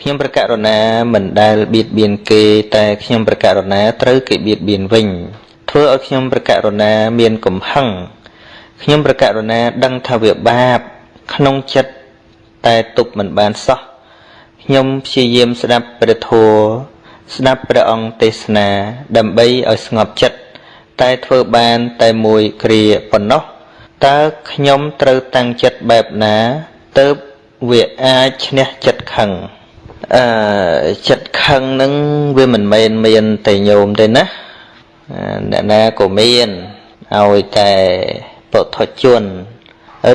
ខ្ញុំប្រករុណាមិនដែលបៀតបៀនគេតែខ្ញុំប្រករុណាត្រូវគេបៀតបៀនវិញធ្វើឲ្យខ្ញុំប្រករុណាមានកំហឹងខ្ញុំប្រករុណាដឹងថាវាបាប ក្នុងចិត្តតែទប់មិនបានសោះខ្ញុំព្យាយាមស្ដាប់ព្រះធម៌ស្ដាប់ព្រះអង្គទេសនា ដើម្បីឲ្យស្ងប់ចិត្តតែធ្វើបានតែមួយគ្រាប៉ុណ្ណោះតើខ្ញុំត្រូវតាំងចិត្តបែបណា ទៅវាអាចឈ្នះចិត្តខឹង អឺចិត្តខឹងនឹងវាមិនមែនមានតែញោមទេណាអ្នកណាក៏មានឲ្យតែពុទ្ធជន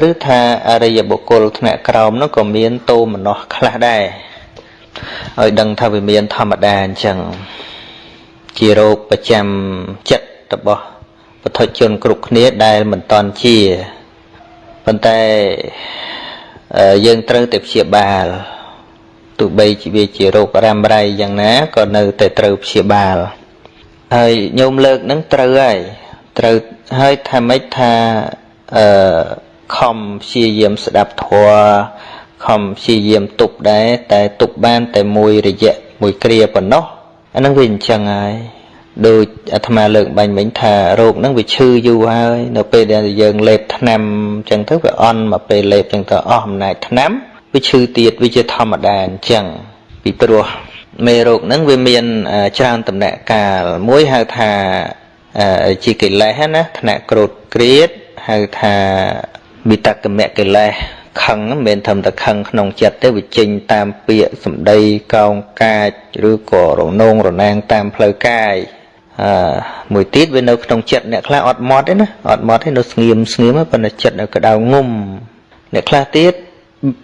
ឬថាអរិយបុគ្គលថ្នាក់ក្រោមនោះក៏មានតោមនោះខ្លះដែរឲ្យដឹងថាវាមានធម្មតាអញ្ចឹងជារោគប្រចាំចិត្តរបស់ពុទ្ធជនគ្រប់គ្នាដែលមិនតន់ជាប៉ុន្តែយើងត្រូវតែព្យាបាល ទោះបីជាវាជារោគរ៉ាំរ៉ៃយ៉ាងណាក៏នៅតែត្រូវព្យាបាលហើយញោមលើកនឹងត្រូវហើយត្រូវហើយថាម៉េចថាអឺខំព្យាយាមស្ដាប់ធម៌ខំព្យាយាមទប់ដែរតែទប់បាន តែមួយរយៈមួយគ្រាប៉ុណ្ណោះអានឹងវាអញ្ចឹងហើយដូចអាត្មាលើកបាញ់មិញថារោគហ្នឹងវាឈឺយូរហើយ នៅពេលដែលយើងលេបថ្នាំអញ្ចឹងទៅវាអន់មកពេលលេបអញ្ចឹងទៅអស់អំណាចថ្នាំ វាឈឺទៀតវាជាធម្មតាអញ្ចឹងពីព្រោះមេរោគហ្នឹងវាមានច្រើនតំណែងកាលមួយហៅថាជាកិលេសណាថ្នាក់ក្រោតក្រៀតហៅថាវិតកមកិលេសខឹងមិនមែនធម្មតាខឹងក្នុងចិត្តទេវាចេញតាមពាក្យសម្ដីកោងកាចឬក៏រនងរណាងតាមផ្លូវកាយអឺមួយទៀតវានៅក្នុងចិត្តអ្នកខ្លះអត់មត់ទេណាអត់មត់ទេនៅស្ងៀមស្ងៀមប៉ុន្តែចិត្តនៅក្តៅងុំអ្នកខ្លះទៀត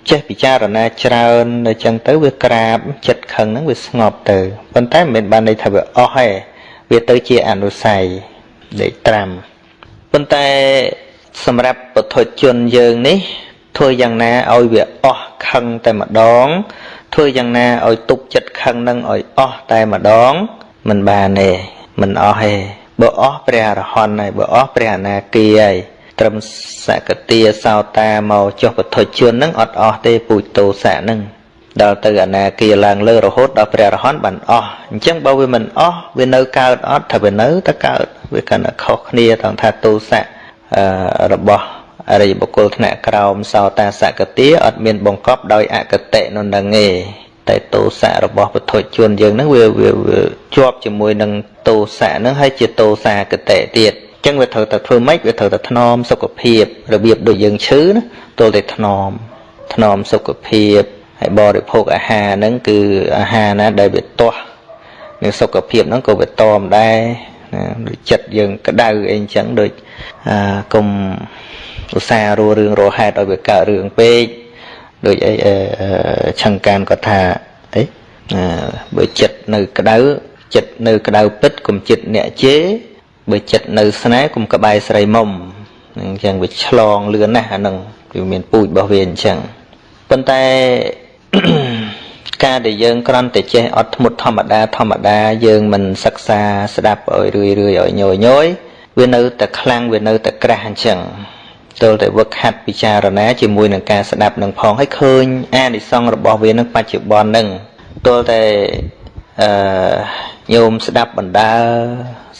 ចេះពិចារណាច្រើននៅចឹងទៅវាក្រាបចិត្តខឹងហ្នឹងវាស្ងប់ទៅប៉ុន្តែមិនមែនបានន័យថាវាអស់ទេវាទៅជាអនុស័យដេកត្រាំប៉ុន្តែសម្រាប់ពុទ្ធជនយើងនេះធ្វើយ៉ាងណាឲ្យវាអស់ខឹងតែម្ដង ធ្វើយ៉ាងណាឲ្យទប់ចិត្តខឹងនឹងឲ្យអស់តែម្ដងមិនបានទេមិនអស់ទេបើអស់ព្រះអរហន្តហើយបើអស់ព្រះអនាគីហើយ ត្រឹមសកតាសោតាមកចុះពធជននឹងអត់អស់ទេពូជតោសៈនឹងដល់ទៅអនាគាឡើងលើរហូតដល់ព្រះអរហន្តបានអស់អញ្ចឹងបើវាមិនអស់វានៅកើតអត់ថាវានៅតែកើតវាកាន់តែខុសគ្នាទាំងថាទោសៈរបស់អរិយបុគ្គលថ្នាក់ក្រោមសោតាសកតិអត់មានបង្កប់ដោយអកតិនោះនឹងទេតែទោសៈរបស់ពុទ្ធជនយើងហ្នឹងវាវាជាប់ជាមួយនឹងទោសៈហ្នឹងហើយជាទោសាកតិទៀតអញ្ចឹងវាត្រូវតែធ្វើម៉េចវាត្រូវតែថ្នមសុខភាពរបៀបដូចយើងឈឺណាទល់តែថ្នមថ្នមសុខភាពហើយបរិភោគអាហារហ្នឹងគឺអាហារណាដែលវាទាស់នឹងសុខភាពហ្នឹងក៏វាតមដែរណាដូចចិត្តយើងក្តៅអីអញ្ចឹងដូចអាកុំឧស្សាហ៍រੂរឿងរហេតុឲ្យវាកើតរឿងពេកដូចអីឆង្កានគាត់ថាអីបើចិត្តនៅក្តៅចិត្តនៅក្តៅពិតកុំចិត្តអ្នកជេរ បើចិត្តនៅស្នេហ៍កុំក្បែរស្រីមុំអញ្ចឹងវាឆ្លងលឿនណាស់អានឹងវាមានពូជរបស់វាអញ្ចឹងប៉ុន្តែការដែលយើងគ្រាន់តែចេះអត់ធ្មត់ធម្មតាធម្មតាយើងមិនសិក្សាស្ដាប់ឲ្យរឿយរឿយឲ្យញយញយវានៅតែខ្លាំងវានៅតែក្រាស់អញ្ចឹងទល់តែវឹកហាត់ពិចារណាជាមួយនឹងការស្ដាប់នឹងផងឲ្យឃើញអានិសង្សរបស់វានឹងបច្ចុប្បន្ននឹងទល់តែអឺញោមស្ដាប់បណ្ដើ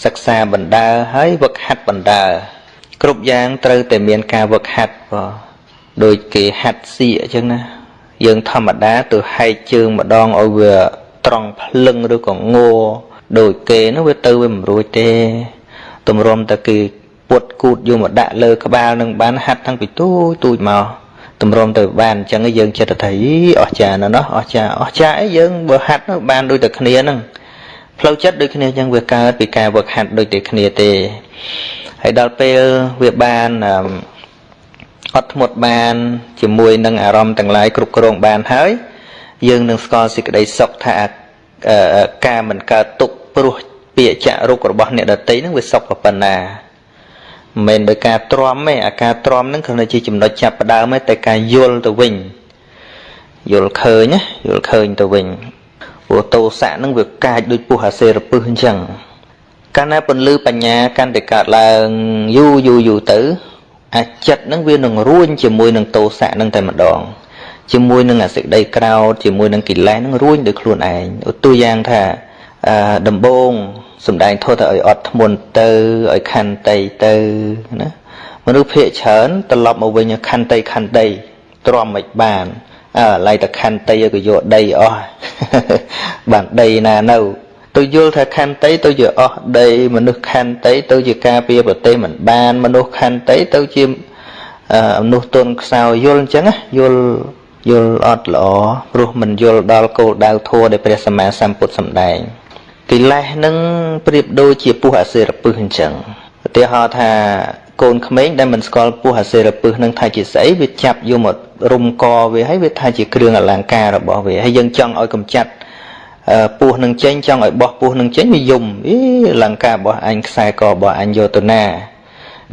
សិក្សាបណ្ដើហើយវឹកហាត់បណ្ដើគ្រប់យ៉ាងត្រូវតែមានការវឹកហាត់បងដូចគេហាត់សៀកអញ្ចឹងណាយើងធម្មតាទៅហែកជើងម្ដងឲ្យវាត្រង់ភ្លឹងឬក៏ងោដូចគេនោះវាទៅវាមិនរួចទេទម្រាំតែគេពុតគូតយកមកដាក់លើក្បាលនឹងបានហាត់តាំងពីទូចទូចមកតម្រុំទៅបានអញ្ចឹងយើងចិត្តថាអស់ចាណាស់ណោះអស់ចាអស់ចាអីយើងបើហាត់នោះបានដូចតែគ្នាហ្នឹង ផ្លូវចិត្តដូចគ្នាអញ្ចឹងវាកើតពីការវឹកហាត់ដូចតែគ្នាទេហើយដល់ពេលវាបានអត់ធ្មត់បាន ជាមួយនឹងអារម្មណ៍ទាំងឡាយគ្រប់គ្រងបានហើយ យើងនឹងស្គាល់សេចក្តីសុខថាការមិនកើតទុកព្រោះពាក្យចាក់រុករបស់អ្នកដតីនឹងវាសុខប៉ុណ្ណាមិនមែនដោយការទ្រាំទេអាការទ្រាំហ្នឹងគ្រាន់តែជាចំណុចចាប់ផ្ដើមទេតែការយល់ទៅវិញយល់ឃើញណាយល់ឃើញទៅវិញ ព្រោះតោសៈហ្នឹងវាកាចដូចពុះអាសេរពឹសអញ្ចឹងកាលណាពន្លឺបញ្ញាកាន់តែកើតឡើងយូរយូរយូរទៅអាចិត្តហ្នឹងវានឹងរួញជាមួយនឹងតោសៈហ្នឹងតែម្ដងជាមួយនឹងអាសេចក្តីក្រោធជាមួយនឹងកិលេសនឹងរួញដោយខ្លួនឯងឧទាហរណ៍ថាអឺដំបងសំដែងធោះទៅឲ្យអត់ធ្មន់ទៅឲ្យខន្តីទៅណាមនុស្សភាកច្រើនត្រឡប់មកវិញខន្តីខន្តីទ្រាំមិនបានអើ ឡៃតែខន្តីក៏យកដីអស់បានដីណានៅទៅយល់ថាខន្តីទៅជាអស់ដីមនុស្សខន្តីទៅជាការពារប្រទេសមិនបាន មនុស្សខន្តីទៅជាមនុស្សទុនខ្សោយយល់អញ្ចឹងយល់យល់អត់ល្អព្រោះមិនយល់ដល់គោលដៅធម៌ដែលព្រះសម្មាសម្ពុទ្ធសម្ដែងកិលេសនឹងប្រៀបដូចជាពស់អសិរពិសអញ្ចឹងឧទាហរណ៍ថា កូនក្មេងដែលមិនស្គាល់ពស់អសិរពិសនឹងថាជាស្អីវាចាប់យកមករុំកវាហើយវាថាជាគ្រឿងអលង្ការរបស់វាហើយយើងចង់ឲ្យកំចាត់ពស់នឹងចេញចង់ឲ្យបោះពស់នឹងចេញវាយំអីអលង្ការរបស់អញខ្សែករបស់អញយកទៅណា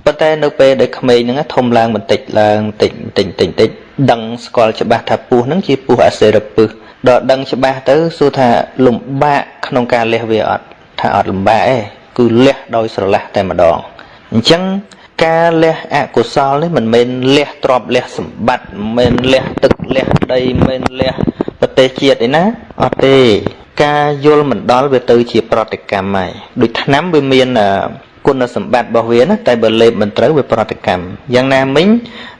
ប៉ុន្តែនៅពេលដែលក្មេងហ្នឹងធំឡើងបន្តិចឡើងបន្តិចបន្តិចបន្តិចបន្តិចដឹងស្គាល់ច្បាស់ថាពស់ហ្នឹងជាពស់អសិរពិសដល់ដឹងច្បាស់ទៅសួរថាលំបាកក្នុងការលះវាអត់ថាអត់លំបាកទេគឺលះដោយស្រឡះតែម្ដងអញ្ចឹង ការលះអកុសលនេះមិនមែនលះទ្រព្យលះសម្បត្តិមិនមែនលះទឹកលះដីមិនមែនលះប្រទេសជាតិឯណាអត់ទេការយល់មិនដល់វាទៅជាប្រតិកម្មហើយដូចឆ្នាំវាមានគុណសម្បត្តិរបស់វាណាតែបើលេបមិនត្រូវវាប្រតិកម្មយ៉ាងណាមិញ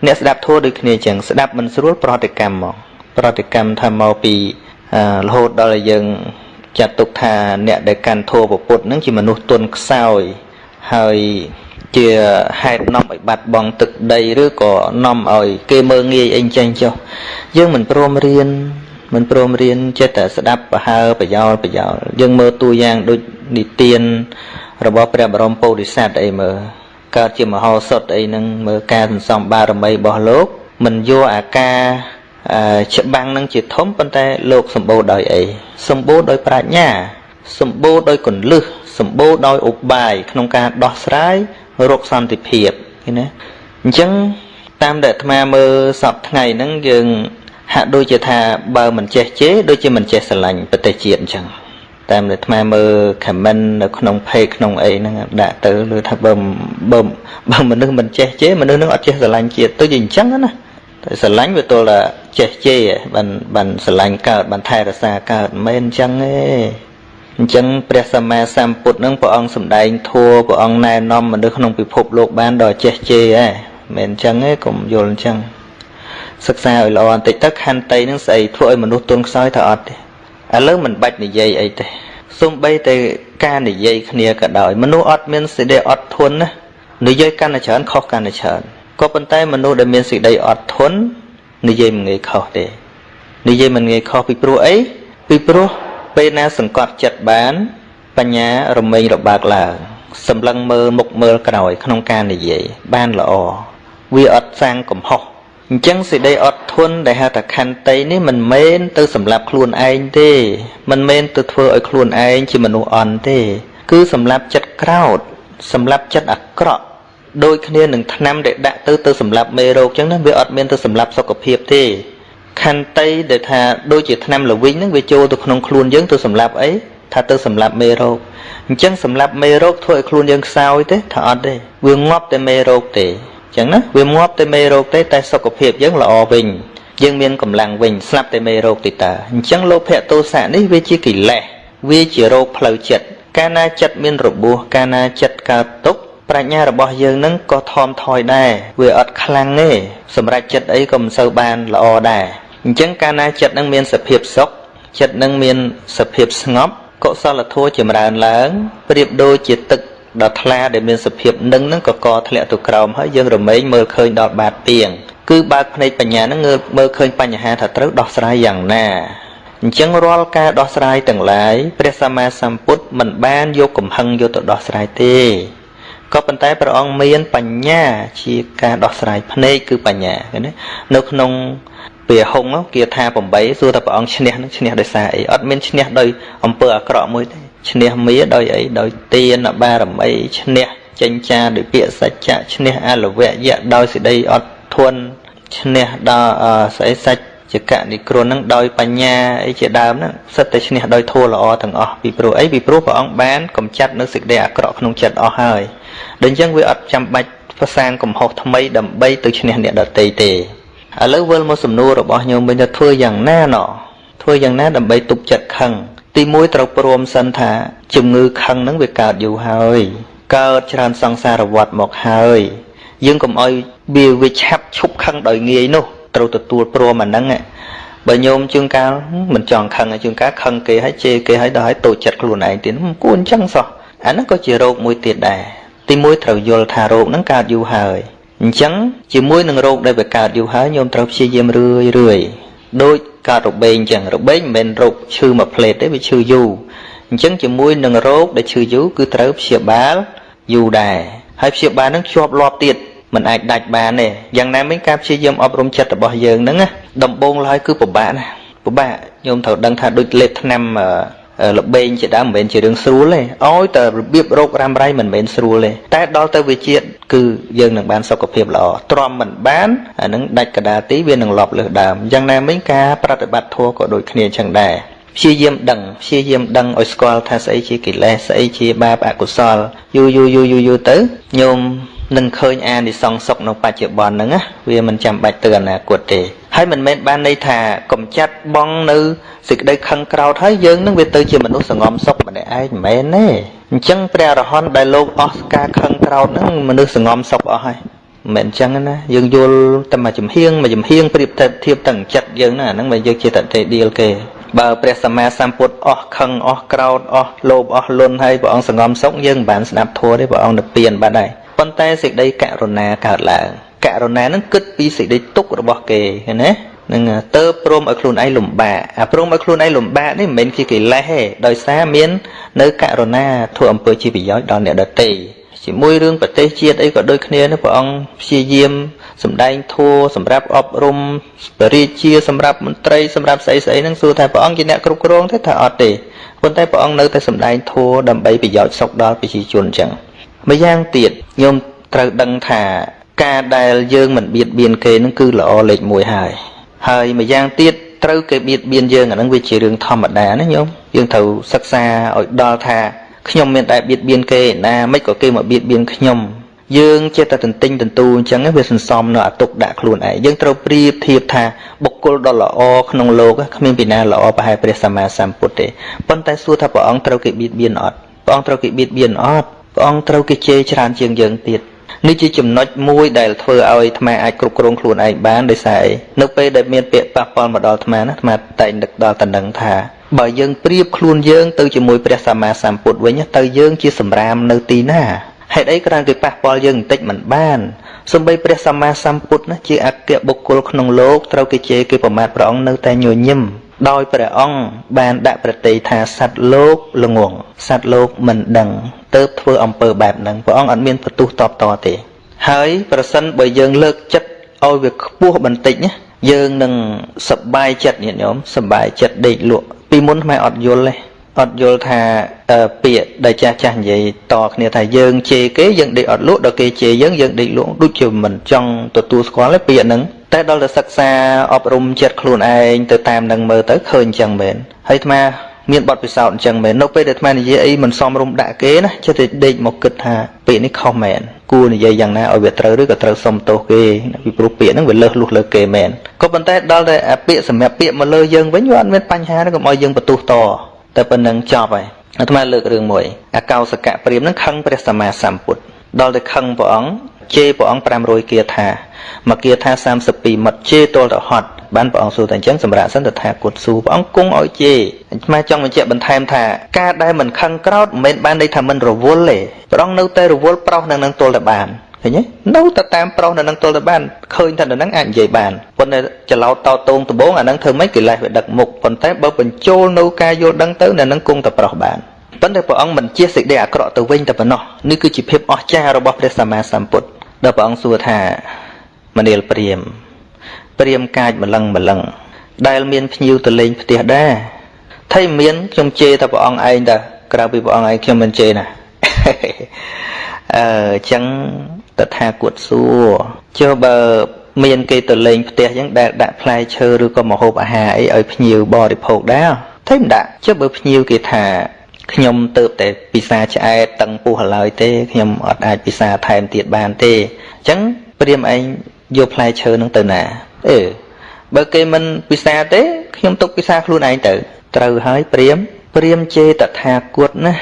អ្នកស្ដាប់ធัวដូចគ្នាចឹងស្ដាប់មិនស្រួលប្រតិកម្មមកប្រតិកម្មថាមកពីរហូតដល់យើងចាត់ទុកថាអ្នកដែលកាន់ធัวពុទ្ធនឹងជាមនុស្សទុនខ្សោយហើយ ជាហេតុនាំឲ្យបាត់បង់ទឹកដីឬក៏នាំឲ្យគេមើងងាយអីចេញចុះយើងមិនព្រមរៀនមិនព្រមរៀនចិត្តតែស្ដាប់ប្រហើប្រយោលប្រយោលយើងមើលតួយ៉ាងដូចនិទានរបស់ព្រះបរមពោធិសត្វអីមើលកើតជាមហោសថអីហ្នឹងមើលការសន្សំបារមីរបស់លោកមិនយកអាការច្បាំងនឹងជាធំប៉ុន្តែលោកសម្បូរដោយអីសម្បូរដោយប្រាជ្ញាសម្បូរដោយកលឹះសម្បូរដោយឧបាយក្នុងការដោះស្រាយ រកសន្តិភាពឃើញណាអញ្ចឹងតាមដែលអាត្មាមើលសពថ្ងៃហ្នឹងយើងហាក់ដូចជាថាបើមិនចេះជេរដូចជាមិនចេះស្រឡាញ់ប្រទេសជាតិអញ្ចឹងតាមដែលអាត្មាមើល comment នៅក្នុង page ក្នុងអីហ្នឹងដាក់ទៅលើថាបើបើបើមនុស្សមិនចេះជេរមនុស្សនឹងអត់ចេះស្រឡាញ់ជាតិទៅជាអញ្ចឹងណាតែស្រឡាញ់វាទល់តែចេះជេរបានបានស្រឡាញ់កើតបានថែរក្សាកើតមិនមែនអញ្ចឹងទេ អញ្ចឹងព្រះសម្មាសម្ពុទ្ធនឹងព្រះអង្គសម្ដែងធัวព្រះអង្គណែនាំមនុស្សក្នុងពិភពលោកបានដល់ចេះជេរហ៎មិនអញ្ចឹងទេកុំយល់អញ្ចឹងសិក្សាឲ្យល្អបន្តិចទៅខន្តីនឹងស្អីធ្វើឲ្យមនុស្សទន់ខ្សោយថាអត់ទេឥឡូវមិនបាច់និយាយអីទេសំបីតែការនិយាយគ្នាក៏ដោយមនុស្សអត់មានសេចក្តីអត់ធន់ណានិយាយកាន់តែច្រើនខុសកាន់តែច្រើនក៏ប៉ុន្តែមនុស្សដែលមានសេចក្តីអត់ធន់និយាយមិនងាយខុសទេនិយាយមិនងាយខុសពីព្រោះអីពីព្រោះ ពេលណាសង្កត់ចិត្តបាន បញ្ញារមែងរបើកឡើងសម្លឹងមើលមុខមើលក្រោយ ក្នុងការនិយាយបានល្អវាអត់សាងកំហុសអញ្ចឹងសេចក្តីអត់ធន់ដែលហៅថាខន្តីនេះមិនមែនទៅសម្រាប់ខ្លួនឯងទេមិនមែនទៅធ្វើឲ្យខ្លួនឯងជាមនុស្សអន់ទេ គឺសម្រាប់ចិត្តក្រោតសម្រាប់ចិត្តអាក្រក់ដូចគ្នានឹងថ្នាំដែលដាក់ទៅទៅសម្រាប់មេរោគអញ្ចឹងណាវាអត់មានទៅសម្រាប់សុខភាពទេ ខន្តីដែលថាដូចជាថ្នាំល្វីងហ្នឹងវាចូលទៅក្នុងខ្លួនយើងទៅសម្រាប់អីថាទៅសម្រាប់មេរោគអញ្ចឹងសម្រាប់មេរោគធ្វើឲ្យខ្លួនយើងខ្សោយទេថាអត់ទេវាងាប់តែមេរោគទេអញ្ចឹងណាវាងាប់តែមេរោគទេតែសុខភាពយើងល្អវិញយើងមានកម្លាំងវិញស្លាប់តែមេរោគទីតើអញ្ចឹងលោភៈទោសៈនេះវាជាកិលេសវាជារោគផ្លូវចិត្តកាលណាចិត្តមានរបួសកាលណាចិត្តកើតទុក្ខប្រាជ្ញារបស់យើងនឹងក៏ថមថយដែរវាអត់ខ្លាំងទេសម្រាប់ចិត្តអីក៏មិនសូវបានល្អដែរ អញ្ចឹងកាលណាចិត្តនឹងមានសភាពសុខចិត្តនឹងមានសភាពស្ងប់កុសលធម៌ចម្រើនឡើងប្រៀបដូចជាទឹកដ៏ថ្លាដែលមានសភាពនឹងនឹងក៏កធ្លាក់ទៅក្រោមហើយយើងរមែងមើលឃើញដល់បាតពីងគឺបើកភ្នែកបញ្ញានឹងមើលឃើញបញ្ហាថាត្រូវដោះស្រាយយ៉ាងណាអញ្ចឹងរាល់ការដោះស្រាយទាំងឡាយព្រះសម្មាសម្ពុទ្ធមិនបានយកកំហឹងយកទៅដោះស្រាយទេក៏ប៉ុន្តែព្រះអង្គមានបញ្ញាជាការដោះស្រាយភ្នែកគឺបញ្ញាឃើញទេនៅក្នុង ពាហុងគាថា8សួរថាព្រះអង្គឈ្នះនឹងឈ្នះដោយសារអីអត់មានឈ្នះដោយអំពើអាក្រក់មួយទេឈ្នះមាដោយអីដោយទានបារមីឈ្នះចិញ្ចាដោយពាក្យសច្ចៈឈ្នះអលវៈយៈដោយសេចក្តីអត់ធន់ឈ្នះដល់ស្អីសច្ចកនិគ្រននឹងដោយបញ្ញាអីជាដើមហ្នឹងសិតតែឈ្នះដោយធម៌ល្អទាំងអស់ពីព្រោះអីពីព្រោះព្រះអង្គបានកំចាត់នៅសេចក្តីអាក្រក់ក្នុងចិត្តអស់ហើយដូច្នេះវាអត់ចាំបាច់ផ្សាងកំហុសថ្មីដើម្បីទៅឈ្នះអ្នកដទៃទេ ឥឡូវវិលមកសំណួររបស់ញោមវិញថាធ្វើយ៉ាងណាណោះធ្វើយ៉ាងណាដើម្បីទប់ចិត្តខឹងទី1ត្រូវព្រមសិនថាជំងឺខឹងហ្នឹងវាកើតយូរហើយកើតច្រើនសង្សារវត្តមកហើយយើងកុំឲ្យវាវាឆាប់ឈប់ខឹងដោយងាយនោះត្រូវទទួលព្រមអាហ្នឹងបើញោមជើងកាលមិនចង់ខឹងជើងកាលខឹងគេហើយជេរគេហើយដល់ឲ្យតូចចិត្តខ្លួនឯងទៀតគួរអញ្ចឹងសោះអាហ្នឹងក៏ជារោគមួយទៀតដែរទីមួយត្រូវយល់ថារោគហ្នឹងកើតយូរហើយ អញ្ចឹងជាមួយនឹងរោគដែលវាកើតយូរហើយញោមត្រូវព្យាយាមរឿយរឿយដូចកើតរបេងអញ្ចឹងរបេងមិនមែនរោគឈឺមួយផ្លេតទេវាឈឺយូរអញ្ចឹងជាមួយនឹងរោគដែលឈឺយូរគឺត្រូវព្យាបាលយូរដែរហើយព្យាបាលនឹងជាប់លាប់ទៀតมันអាចដាច់បានទេយ៉ាងណាមិញការព្យាយាមអប់រំចិត្តរបស់យើងហ្នឹងណាដំបូងឡើយគឺពិបាកណាពិបាកញោមត្រូវដឹងថាដូចលេបថ្នាំ លបែងជាដើមមិនមែនជារឿងស្រួលទេឲ្យតែរបៀបរោគរ៉ាំរ៉ៃមិនមែនស្រួលទេតែដល់ទៅវិជាតិគឺយើងនឹងបានសុខភាពល្អទ្រាំមិនបានអានឹងដាច់កដាលទីវានឹងលប់លើសដើមយ៉ាងណាមិញការប្រតិបត្តិធម៌ក៏ដូចគ្នាចឹងដែរព្យាយាមដឹងព្យាយាមដឹងឲ្យស្គាល់ថាស្អីជាកិលេសស្អីជាបាបអកុសលយូរយូរយូរយូរទៅញោមនឹងឃើញអានិសង្សសុខនៅបច្ចុប្បន្នហ្នឹងណាវាមិនចាំបាច់ទៅអនាគតទេ ហើយមិនមែនបានន័យថាកំចាត់បងនៅសេចក្តីខឹងក្រោធហើយយើងនឹងវាទៅជាមនុស្សសងំសុខម្នាក់ឯងមិនមែនទេអញ្ចឹងព្រះអរហន្តដែលលោកអស់ការខឹងក្រោធហ្នឹងមនុស្សសងំសុខអស់ហើយមិនមែនអញ្ចឹងណាយើងយល់តែមួយចំហៀងមួយចំហៀងប្រៀបធៀបទាំងចិត្តយើងណាអាហ្នឹងមិនយើងជាតតេឌីលគេបើព្រះសម្មាសម្ពុទ្ធអស់ខឹងអស់ក្រោធអស់លោភអស់លន់ហើយព្រះអង្គសងំសុខយើងមិនបានស្ដាប់ធម៌ទេព្រះអង្គនិព្វានបាត់ហើយប៉ុន្តែសេចក្តីករុណាកើតឡើង ករុណានឹងគិតពីសេចក្តីទុក្ខរបស់គេឃើញទេនឹងទៅព្រមឲ្យខ្លួនឯងលំបាកអាព្រមឲ្យខ្លួនឯងលំបាកនេះមិនមែនជាកិលេសទេដោយសារមាន នៅករុណាធ្វើអំពើជាប្រយោជន៍ដល់អ្នកដទៃជាមួយរឿងប្រទេសជាតិអីក៏ដូចគ្នានេះព្រះអង្គព្យាយាមសម្ដែងធัวសម្រាប់អប់រំបរិជាសម្រាប់មន្ត្រីសម្រាប់ស្អីស្អីហ្នឹងសួរថាព្រះអង្គជាអ្នកគ្រប់គ្រងទេថាអត់ទេប៉ុន្តែព្រះអង្គនៅតែសម្ដែងធัวដើម្បីប្រយោជន៍សុខដល់ប្រជាជនអញ្ចឹងម្យ៉ាងទៀតញោមត្រូវដឹងថា ការដែលយើងមិនបៀតបៀនគេនឹងគឺល្អលេខ1ហើយហើយម្យ៉ាងទៀតត្រូវគេបៀតបៀនយើងអានឹងវាជារឿងធម្មតាណាញោមយើងត្រូវសិក្សាឲ្យដល់ថាខ្ញុំមានតែបៀតបៀនគេណាមិនក៏គេមកបៀតបៀនខ្ញុំយើងចេះតែទន្ទិញទន្ទូអញ្ចឹងវាសន្សំនៅអាទុកដាក់ខ្លួនឯងយើងត្រូវប្រៀបធៀបថាបុគ្គលដ៏ល្អក្នុងលោកគ្មានពីណាល្អប្រហែលព្រះសម្មាសម្ពុទ្ធទេប៉ុន្តែសួរថាព្រះអង្គត្រូវគេបៀតបៀនអត់ព្រះអង្គត្រូវគេបៀតបៀនអត់ព្រះអង្គត្រូវគេជេរច្រើនជាងយើងទៀត នេះជាចំណុចមួយដែលធ្វើឲ្យអាត្មាអាចគ្រប់គ្រងខ្លួនឯងបានដោយសារអីនៅពេលដែលមានពាក្យប៉ះពាល់មកដល់អាត្មាណាអាត្មាតែងនឹកដល់តំណឹងថាបើយើងប្រៀបខ្លួនយើងទៅជាមួយព្រះសម្មាសម្ពុទ្ធវិញទៅយើងជាសម្រាមនៅទីណាហេតុអីគ្រាន់គេប៉ះពាល់យើងបន្តិចមិនបានសំបីព្រះសម្មាសម្ពុទ្ធណាជាអគ្គបុគ្គលក្នុងលោកត្រូវគេជេរគេប្រមាថព្រះអង្គនៅតែញញឹម ដោយព្រះអង្គបានដាក់ប្រតិថាសត្វលោកល្ងងសត្វលោកមិនដឹងទៅធ្វើអំពើបែបហ្នឹងព្រះអង្គអត់មានបន្ទុះតបតទេ ហើយប្រសិនបើយើងលើកចិត្តឲ្យវាខ្ពស់បន្តិចណាយើងនឹងសប្បាយចិត្តញាតិញោមសប្បាយចិត្តដេកលក់ពីមុនថ្មអត់យល់ទេ អត់យល់ថាពាក្យដែលចាស់ចាស់និយាយតគ្នាថាយើងជេរគេយើងដេកអត់លក់ដល់គេជេរយើងយើងដេកលក់ដូចជាមិនចង់ទទួលស្គាល់ទេពាក្យហ្នឹងតែដល់ទៅសិក្សាអប់រំចិត្តខ្លួនឯងទៅតាមនឹងមើលទៅឃើញអញ្ចឹងមែនហើយអាត្មាមានបទពិសោធន៍អញ្ចឹងមែននៅពេលដែលអាត្មានិយាយអីមិនសមរម្យដាក់គេណាចិត្តតែដេកមកគិតថាពាក្យនេះខុសមែនគួរនិយាយយ៉ាងណាឲ្យវាត្រូវឬក៏ត្រូវសុំទោសគេពីព្រោះពាក្យហ្នឹងវាលើសលុះលើគេមែនក៏ប៉ុន្តែដល់តែពាក្យសម្រាប់ពាក្យមកលើយើងវិញវាអត់មានបញ្ហាទេកុំឲ្យយើងបន្ទុះត តែប៉ុណ្្នឹងចប់ហើយអាត្មាលើករឿងមួយអាកោសកៈព្រាមហ្នឹងខឹងព្រះសម្មាសម្ពុទ្ធដល់តែខឹងព្រះអង្គជេរព្រះអង្គ500គាថាមកគាថា32មិត្តជេរទល់ទៅហត់បានព្រះអង្គសួរតែអញ្ចឹងសម្រាប់សិនទៅថាគុតសួរព្រះអង្គគង់ឲ្យជេរអញ្ចឹងចង់បញ្ជាក់បន្ថែមថាការដែលមិនខឹងក្រោតមិនមែនបានន័យថាមិនរវល់ទេព្រះអង្គនៅតែរវល់ប្រោសនឹងនឹងទល់តែបាន ឃើញទេនៅតែតាមប្រុសនៅនឹងទល់ទៅបានឃើញថានៅនឹងអាចនិយាយបានប៉ុន្តែច្រឡោតតតងដំបងអានឹងធ្វើម៉េចកិលេសវាដឹកមុខប៉ុន្តែបើបញ្ចូលនៅការយល់ដឹងទៅនៅនឹងគង់តែប្រុសបានប៉ុន្តែព្រះអង្គមិនជាសេចក្តីអាក្រក់ទៅវិញតែប៉ុណ្ណោះនេះគឺជាភាពអស្ចារ្យរបស់ព្រះសម្មាសម្ពុទ្ធដល់ព្រះអង្គសួរថាមនាលព្រាមព្រាមកាចម្លឹងម្លឹងដែលមានភ្ញៀវទៅលេងផ្ទះដែរថៃមានខ្ញុំជេរតែព្រះអង្គឯងតើក្រៅពីព្រះអង្គឯងខ្ញុំមិនជេរណាអឺអញ្ចឹង តថាគតសួរចុះបើមានគេទៅលេងផ្ទះអញ្ចឹងដែលដាក់ផ្លែឈើឬក៏ម្ហូបអាហារអីឲ្យភ្ញៀវបរិភោគដែរថៃមិនដាក់ចុះបើភ្ញៀវគេថាខ្ញុំទៅតែពិសាឆ្អែតតឹងពោះឡើយទេខ្ញុំអត់អាចពិសាថែមទៀតបានទេអញ្ចឹងព្រាមឯងយកផ្លែឈើនឹងទៅណាអេបើគេមិនពិសាទេខ្ញុំទុកពិសាខ្លួនឯងទៅត្រូវហើយព្រាមព្រាមជេតថាគតណា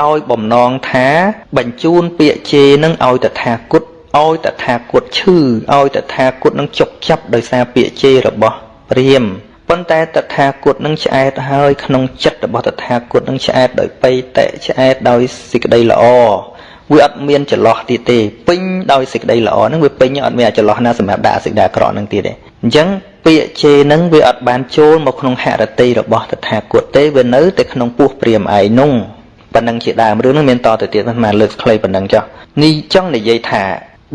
ដោយបំណងថា បញ្ជូនពាក្យជេរនឹងឲ្យតថាគតឲ្យតថាគតឈឺឲ្យតថាគតនឹងជប់ចាប់ដោយសារពាក្យជេររបស់ព្រាមប៉ុន្តែតថាគតនឹងឆ្អែតហើយក្នុងចិត្តរបស់តថាគតនឹងឆ្អែតដោយបៃតៈឆ្អែតដោយសេចក្តីល្អវាអត់មានចន្លោះទៀតទេពេញដោយសេចក្តីល្អហ្នឹងវាពេញអត់មានអាចន្លោះណាសម្រាប់ដាក់សេចក្តីអាក្រក់ហ្នឹងទៀតទេអញ្ចឹងពាក្យជេរហ្នឹងវាអត់បានចូលមកក្នុងហរតិរបស់តថាគតទេវានៅតែក្នុងពោះព្រាមឯនោះ ប៉ុណ្ណឹងជាដើមរឿងហ្នឹងមានតទៅទៀតមិនលើកខ្លីប៉ុណ្ណឹងចុះនេះចង់និយាយថា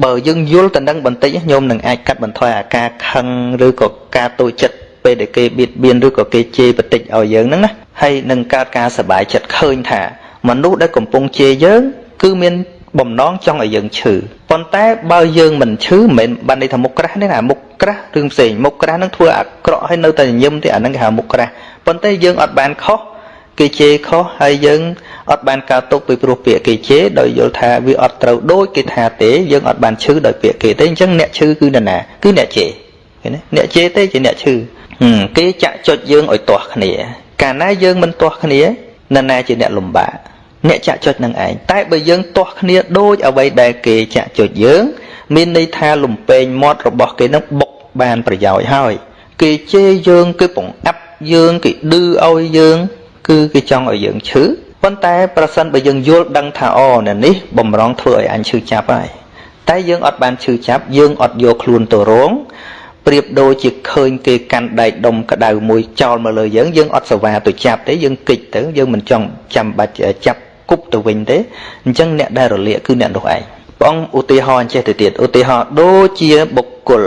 បើយើងយល់ទៅនឹងបន្តិចញោមនឹងអាចកាត់បន្ថយអាការខឹងឬក៏ការតូចចិត្តពេលដែលគេបៀតបៀនឬក៏គេជេរបន្តិចឲ្យយើងហ្នឹងណាហើយនឹងកើតការសប្បាយចិត្តឃើញថាមនុស្សដែលកំពុងជេរយើងគឺមានបំណងចង់ឲ្យយើងឈឺប៉ុន្តែបើយើងមិនឈឺមិនមែនបានន័យថាមុខក្រាស់ទេណាមុខក្រាស់រឿងផ្សេងមុខក្រាស់នឹងធ្វើអាក្រក់ឲ្យនៅតែញញឹមទេអាហ្នឹងគេហៅមុខក្រាស់ប៉ុន្តែយើងអត់បានខុស គេជេរខុសហើយយើងអត់បានកើតទុកពីព្រោះពាក្យគេជេរដោយយល់ថាវាអត់ត្រូវដូចគេថាទេយើងអត់បានឈឺដោយពាក្យគេទេអញ្ចឹងអ្នកឈឺគឺនរណាគឺអ្នកជេរឃើញទេអ្នកជេរទេជាអ្នកឈឺគេចាក់ចុចយើងឲ្យទាស់គ្នា កាលណាយើងមិនទាស់គ្នានរណាជាអ្នកលំបាកអ្នកចាក់ចុចនឹងឯងតែបើយើងទាស់គ្នាដូចអ្វីដែលគេចាក់ចុចយើង មានន័យថាលំពេងមាត់របស់គេនឹងបុកបានប្រយោជន៍ហើយ គេជេរយើងគេបង្អាប់យើងគេឌឺឲ្យយើង គឺគេចង់ឲ្យយើងឈឺប៉ុន្តែប្រសិនបើយើងយល់ដឹងថាអូនៅនេះបំរុងធ្វើឲ្យអញឈឺចាប់ហើយតែយើងអត់បានឈឺចាប់យើងអត់យកខ្លួនទៅរងប្រៀបដូចជាឃើញគេកាន់ដែកដុំក្តៅមួយចោលមកលើយើងយើងអត់សវ៉ាទៅចាប់ទេយើងគិចទៅយើងមិនចង់ចាំបាច់ចាប់គប់ទៅវិញទេអញ្ចឹងអ្នកដែលរលាកគឺអ្នកនោះឯងព្រះអង្គឧទាហរណ៍ចេះទៅទៀតឧទាហរណ៍ដូចជាបុគ្គល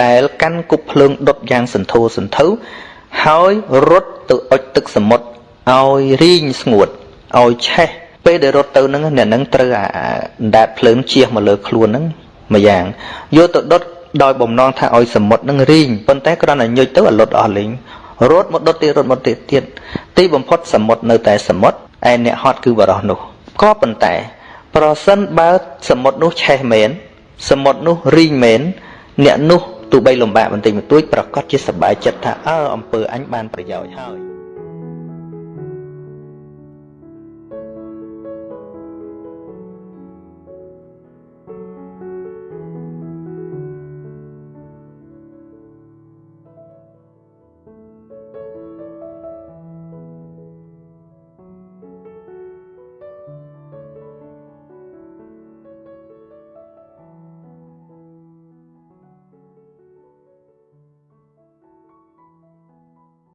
ដែលកាន់គប់ភ្លើងដុតយ៉ាងសន្ធោសន្ធៅហើយរត់ទៅអុជទឹកសមុទ្រ ឲ្យរីងស្ងួតឲ្យឆេះពេលដែលរត់ទៅហ្នឹងអ្នកហ្នឹងត្រូវអាអណ្ដាតភ្លើងជះមកលើខ្លួនហ្នឹងមួយយ៉ាងយកទៅដុតដោយបំណងថាឲ្យសមុទ្រហ្នឹងរីងប៉ុន្តែគ្រាន់តែញុចទៅឲ្យលុតអស់លេងរត់មកដុតទៀតរត់មកទៀតទៀតទីបំផុតសមុទ្រនៅតែសមុទ្រឯអ្នកហត់គឺបរោះនោះក៏ប៉ុន្តែ ប្រសិនបើសមុទ្រនោះឆេះមែនសមុទ្រនោះរីងមែនអ្នកនោះទោះបីលំបាកបន្តិចបន្តួចប្រកាសជាសប្បាយចិត្តថាអើអំពើអញបានប្រយោជន៍ហើយ